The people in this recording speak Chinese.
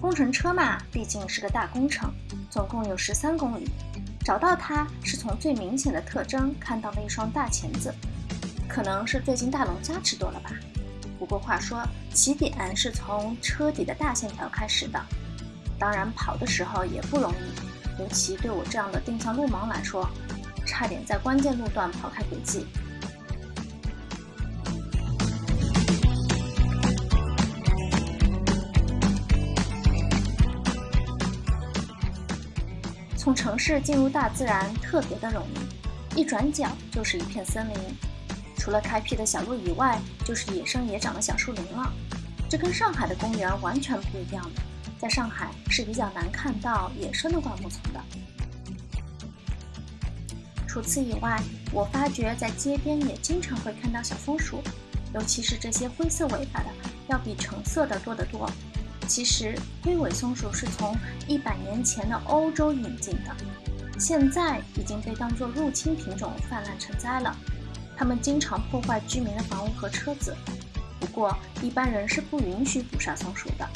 工程车嘛，毕竟是个大工程，总共有十三公里。找到它是从最明显的特征看到了一双大钳子，可能是最近大龙虾吃多了吧。不过话说，起点是从车底的大线条开始的，当然跑的时候也不容易，尤其对我这样的定向路盲来说，差点在关键路段跑开轨迹。从城市进入大自然特别的容易，一转角就是一片森林，除了开辟的小路以外，就是野生野长的小树林了。这跟上海的公园完全不一样，在上海是比较难看到野生的灌木丛的。除此以外，我发觉在街边也经常会看到小松鼠，尤其是这些灰色尾巴的，要比橙色的多得多。其实，黑尾松鼠是从一百年前的欧洲引进的，现在已经被当作入侵品种泛滥成灾了。它们经常破坏居民的房屋和车子，不过一般人是不允许捕杀松鼠的。